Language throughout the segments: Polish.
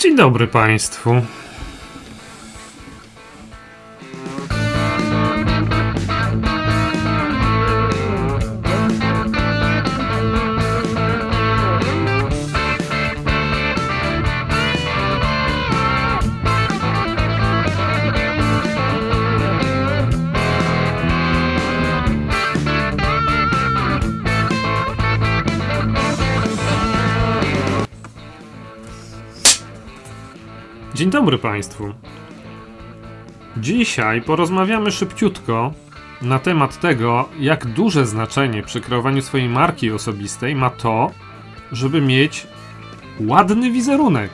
Dzień dobry Państwu. Dzień dobry Państwu. Dzisiaj porozmawiamy szybciutko na temat tego, jak duże znaczenie przy kreowaniu swojej marki osobistej ma to, żeby mieć ładny wizerunek.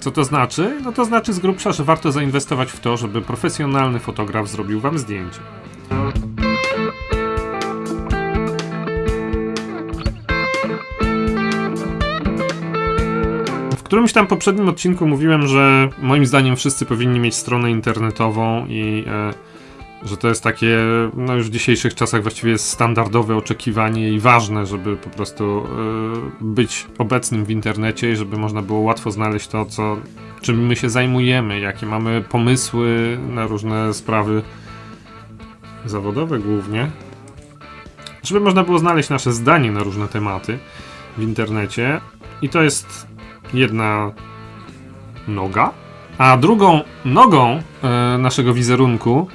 Co to znaczy? No to znaczy z grubsza, że warto zainwestować w to, żeby profesjonalny fotograf zrobił Wam zdjęcie. Którymś tam poprzednim odcinku mówiłem, że moim zdaniem wszyscy powinni mieć stronę internetową i e, że to jest takie, no już w dzisiejszych czasach właściwie jest standardowe oczekiwanie i ważne, żeby po prostu e, być obecnym w internecie i żeby można było łatwo znaleźć to, co, czym my się zajmujemy, jakie mamy pomysły na różne sprawy zawodowe głównie. Żeby można było znaleźć nasze zdanie na różne tematy w internecie. I to jest jedna noga, a drugą nogą e, naszego wizerunku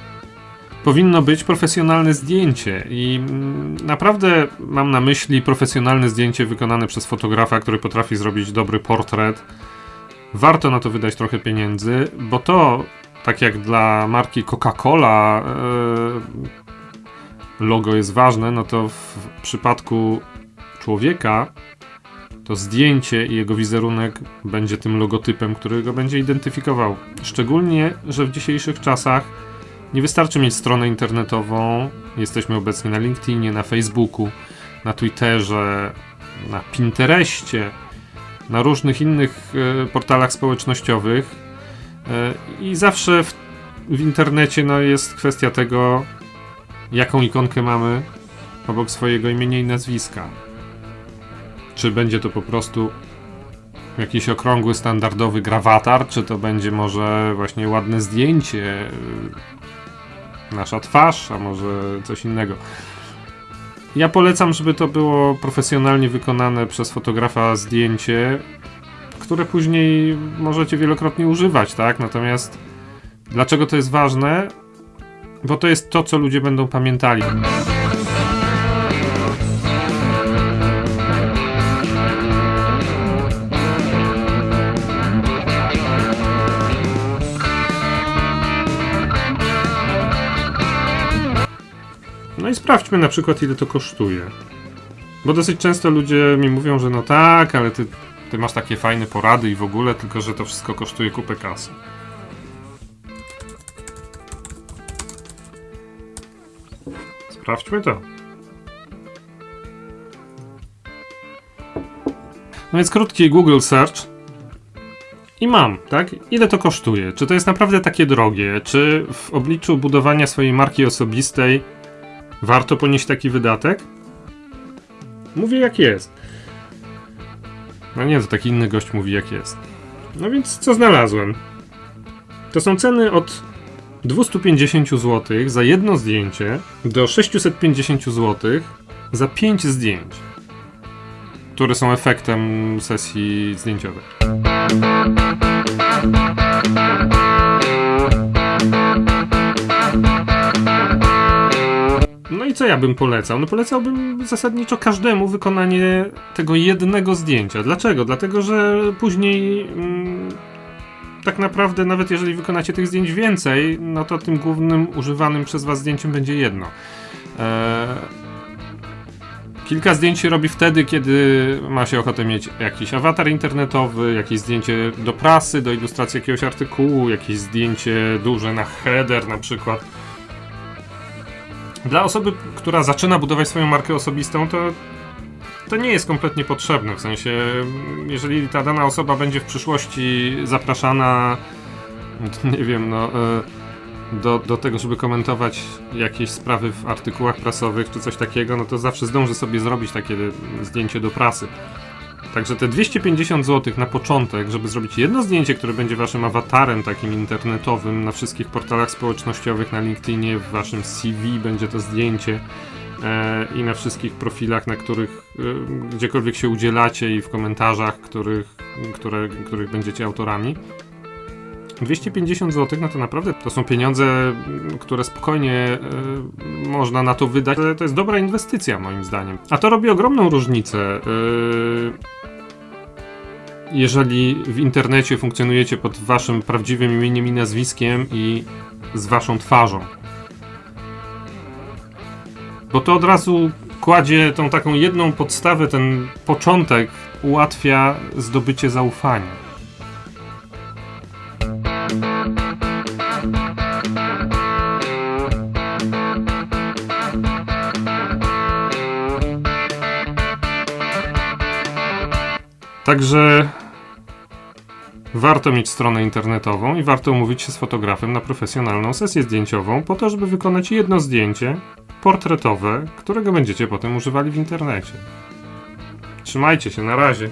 powinno być profesjonalne zdjęcie. I mm, naprawdę mam na myśli profesjonalne zdjęcie wykonane przez fotografa, który potrafi zrobić dobry portret. Warto na to wydać trochę pieniędzy, bo to, tak jak dla marki Coca-Cola, e, logo jest ważne, no to w przypadku człowieka to zdjęcie i jego wizerunek będzie tym logotypem, który go będzie identyfikował. Szczególnie, że w dzisiejszych czasach nie wystarczy mieć stronę internetową. Jesteśmy obecni na LinkedInie, na Facebooku, na Twitterze, na Pinterestie, na różnych innych e, portalach społecznościowych. E, I zawsze w, w internecie no, jest kwestia tego, jaką ikonkę mamy obok swojego imienia i nazwiska. Czy będzie to po prostu jakiś okrągły, standardowy grawatar, czy to będzie może właśnie ładne zdjęcie, y, nasza twarz, a może coś innego. Ja polecam, żeby to było profesjonalnie wykonane przez fotografa zdjęcie, które później możecie wielokrotnie używać, tak? Natomiast dlaczego to jest ważne? Bo to jest to, co ludzie będą pamiętali. No i sprawdźmy na przykład, ile to kosztuje. Bo dosyć często ludzie mi mówią, że no tak, ale ty, ty masz takie fajne porady i w ogóle, tylko że to wszystko kosztuje kupę kasy. Sprawdźmy to. No więc krótki Google Search. I mam, tak? Ile to kosztuje? Czy to jest naprawdę takie drogie? Czy w obliczu budowania swojej marki osobistej warto ponieść taki wydatek? Mówię jak jest. No nie, to taki inny gość mówi jak jest. No więc co znalazłem? To są ceny od 250 zł za jedno zdjęcie do 650 zł za 5 zdjęć, które są efektem sesji zdjęciowej. Ja bym polecał? No polecałbym zasadniczo każdemu wykonanie tego jednego zdjęcia. Dlaczego? Dlatego, że później mm, tak naprawdę nawet jeżeli wykonacie tych zdjęć więcej, no to tym głównym używanym przez was zdjęciem będzie jedno. Eee, kilka zdjęć się robi wtedy, kiedy ma się ochotę mieć jakiś awatar internetowy, jakieś zdjęcie do prasy, do ilustracji jakiegoś artykułu, jakieś zdjęcie duże na header na przykład. Dla osoby, która zaczyna budować swoją markę osobistą, to to nie jest kompletnie potrzebne. W sensie, jeżeli ta dana osoba będzie w przyszłości zapraszana, nie wiem, no, e, do, do tego, żeby komentować jakieś sprawy w artykułach prasowych czy coś takiego, no to zawsze zdąży sobie zrobić takie zdjęcie do prasy. Także te 250 zł na początek, żeby zrobić jedno zdjęcie, które będzie waszym awatarem takim internetowym na wszystkich portalach społecznościowych, na LinkedInie, w waszym CV będzie to zdjęcie e, i na wszystkich profilach, na których e, gdziekolwiek się udzielacie i w komentarzach, których, które, których będziecie autorami. 250 zł, no to naprawdę to są pieniądze, które spokojnie e, można na to wydać. To jest dobra inwestycja, moim zdaniem. A to robi ogromną różnicę. e, jeżeli w internecie funkcjonujecie pod waszym prawdziwym imieniem i nazwiskiem i z waszą twarzą. Bo to od razu kładzie tą taką jedną podstawę, ten początek ułatwia zdobycie zaufania. Także warto mieć stronę internetową i warto umówić się z fotografem na profesjonalną sesję zdjęciową, po to, żeby wykonać jedno zdjęcie portretowe, którego będziecie potem używali w internecie. Trzymajcie się, na razie.